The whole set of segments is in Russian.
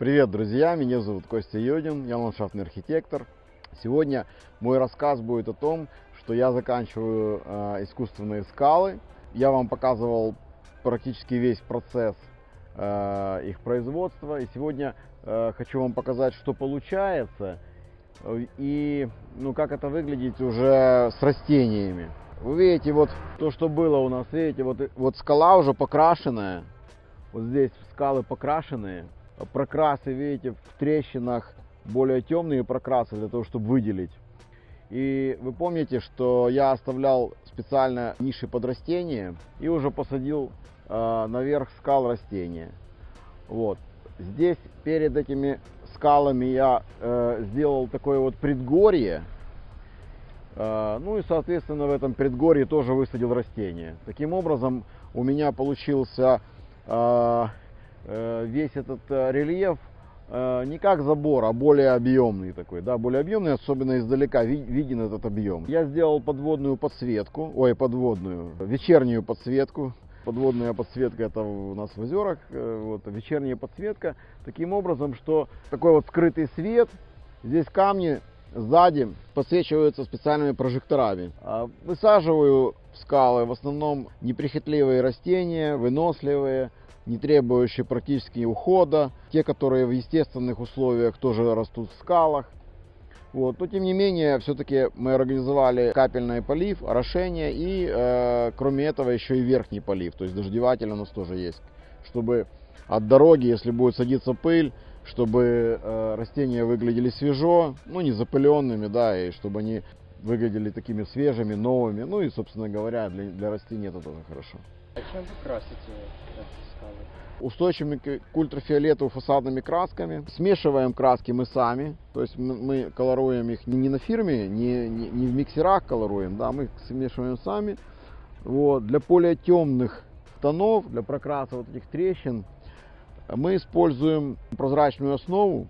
Привет, друзья! Меня зовут Костя Йодин, я ландшафтный архитектор. Сегодня мой рассказ будет о том, что я заканчиваю э, искусственные скалы. Я вам показывал практически весь процесс э, их производства. И сегодня э, хочу вам показать, что получается и ну, как это выглядит уже с растениями. Вы видите, вот то, что было у нас, видите, вот, вот скала уже покрашенная. Вот здесь скалы покрашенные прокрасы, видите, в трещинах более темные прокрасы для того, чтобы выделить. И вы помните, что я оставлял специально ниши под растения и уже посадил э, наверх скал растения. Вот. Здесь перед этими скалами я э, сделал такое вот предгорье. Э, ну и, соответственно, в этом предгорье тоже высадил растения. Таким образом, у меня получился э, весь этот э, рельеф э, не как забор, а более объемный такой, да, более объемный, особенно издалека виден этот объем. Я сделал подводную подсветку, ой, подводную, вечернюю подсветку. Подводная подсветка это у нас в озерах, вот, вечерняя подсветка, таким образом, что такой вот скрытый свет, здесь камни сзади подсвечиваются специальными прожекторами. А высаживаю скалы в основном неприхотливые растения, выносливые, не требующие практически ухода, те, которые в естественных условиях тоже растут в скалах. Вот. Но тем не менее, все-таки мы организовали капельный полив, орошение и э, кроме этого еще и верхний полив, то есть дождеватель у нас тоже есть, чтобы от дороги, если будет садиться пыль, чтобы э, растения выглядели свежо, ну не запыленными, да, и чтобы они выглядели такими свежими, новыми, ну и, собственно говоря, для, для растений это тоже хорошо. А чем вы красите эти? Устойчивыми к ультрафиолетовыми фасадными красками. Смешиваем краски мы сами. То есть мы колоруем их не на фирме, не, не, не в миксерах колоруем, да, мы их смешиваем сами. Вот. Для более темных тонов, для прокраса вот этих трещин, мы используем прозрачную основу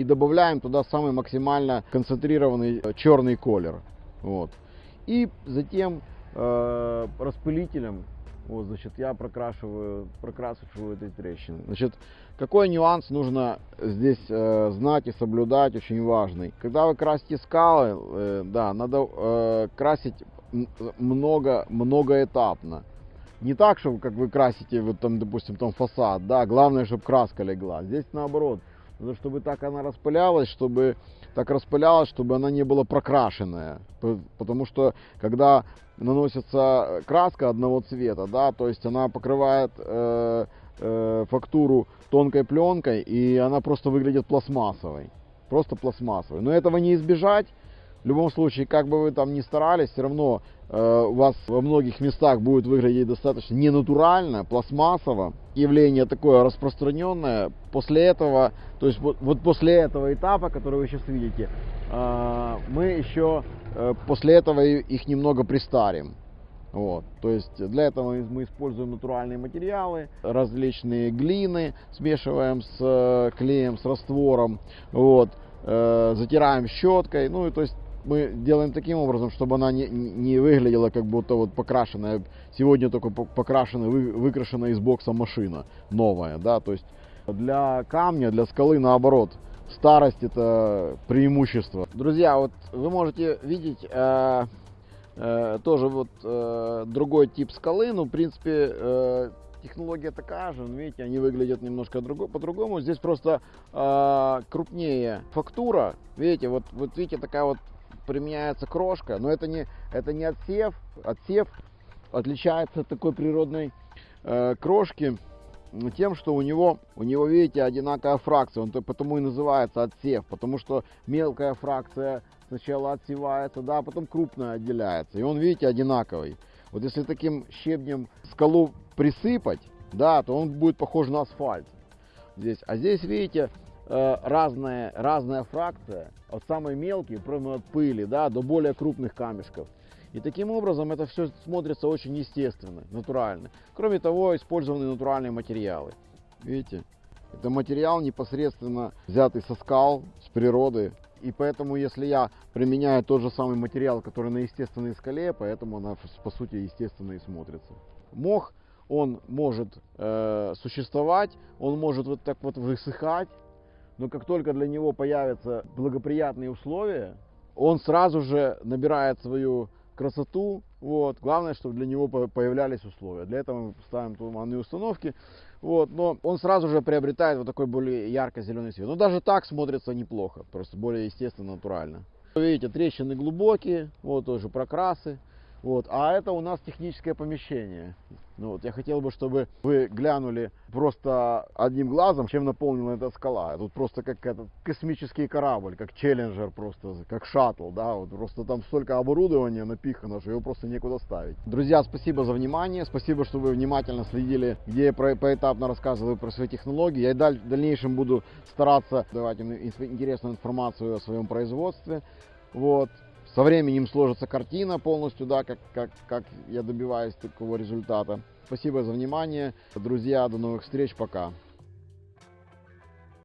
и добавляем туда самый максимально концентрированный черный колер. Вот. И затем э, распылителем вот, значит, я прокрашиваю, прокрашиваю эти трещины. Значит, какой нюанс нужно здесь э, знать и соблюдать, очень важный. Когда вы красите скалы, э, да, надо э, красить много, многоэтапно. Не так, чтобы как вы красите, вот там, допустим, там фасад, да, главное, чтобы краска легла. Здесь наоборот, надо, чтобы так она распылялась, чтобы так распылялась, чтобы она не была прокрашенная. Потому что когда наносится краска одного цвета, да, то есть она покрывает э, э, фактуру тонкой пленкой, и она просто выглядит пластмассовой. Просто пластмассовой. Но этого не избежать. В любом случае, как бы вы там ни старались, все равно у вас во многих местах будет выглядеть достаточно ненатурально, пластмассово. Явление такое распространенное. После этого, то есть вот, вот после этого этапа, который вы сейчас видите, э, мы еще э, после этого их немного пристарим. Вот. То есть для этого мы используем натуральные материалы, различные глины, смешиваем с э, клеем, с раствором, вот, э, затираем щеткой, ну и то есть мы делаем таким образом, чтобы она не, не выглядела как будто вот покрашенная, сегодня только покрашенная, вы, выкрашенная из бокса машина новая, да, то есть для камня, для скалы наоборот, старость это преимущество. Друзья, вот вы можете видеть э, э, тоже вот э, другой тип скалы, ну, в принципе, э, технология такая же, видите, они выглядят немножко по-другому. Здесь просто э, крупнее фактура, видите, вот, вот видите, такая вот применяется крошка, но это не, это не отсев. Отсев отличается от такой природной э, крошки тем, что у него, у него, видите, одинаковая фракция. Он потому и называется отсев, потому что мелкая фракция сначала отсевается, да, а потом крупная отделяется. И он, видите, одинаковый. Вот если таким щебнем скалу присыпать, да, то он будет похож на асфальт здесь. А здесь, видите, разная, разная фракция, от самой мелкой, прямо от пыли, да, до более крупных камешков. И таким образом это все смотрится очень естественно, натурально. Кроме того, использованы натуральные материалы. Видите? Это материал непосредственно взятый со скал, с природы. И поэтому, если я применяю тот же самый материал, который на естественной скале, поэтому она по сути естественно и смотрится. Мох он может э, существовать, он может вот так вот высыхать, но как только для него появятся благоприятные условия, он сразу же набирает свою красоту. Вот. Главное, чтобы для него по- появлялись условия. Для этого мы ставим туманные установки. Вот. Но он сразу же приобретает вот такой более ярко-зеленый цвет. Но даже так смотрится неплохо, просто более естественно, натурально. Видите, трещины глубокие, вот тоже прокрасы. Вот. А это у нас техническое помещение. Ну, вот, я хотел бы, чтобы вы глянули просто одним глазом, чем наполнена эта скала. Тут просто как этот космический корабль, как челленджер просто, как шаттл, да, вот просто там столько оборудования напихано, что его просто некуда ставить. Друзья, спасибо за внимание, спасибо, что вы внимательно следили, где я про- поэтапно рассказываю про свои технологии. Я и даль- в дальнейшем буду стараться давать им ин- интересную информацию о своем производстве. Вот. Со временем сложится картина полностью, да, как, как, как я добиваюсь такого результата. Спасибо за внимание. Друзья, до новых встреч, пока.